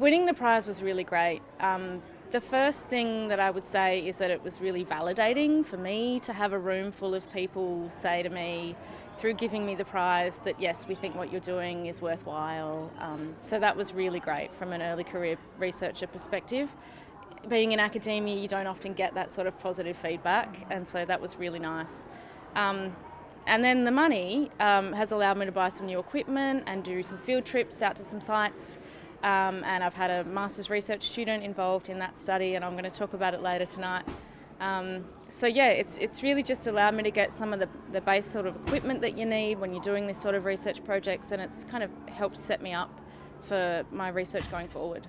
winning the prize was really great. Um, the first thing that I would say is that it was really validating for me to have a room full of people say to me, through giving me the prize, that yes, we think what you're doing is worthwhile. Um, so that was really great from an early career researcher perspective. Being in academia, you don't often get that sort of positive feedback, and so that was really nice. Um, and then the money um, has allowed me to buy some new equipment and do some field trips out to some sites. Um, and I've had a master's research student involved in that study, and I'm going to talk about it later tonight. Um, so yeah, it's it's really just allowed me to get some of the, the base sort of equipment that you need when you're doing this sort of research projects, and it's kind of helped set me up for my research going forward.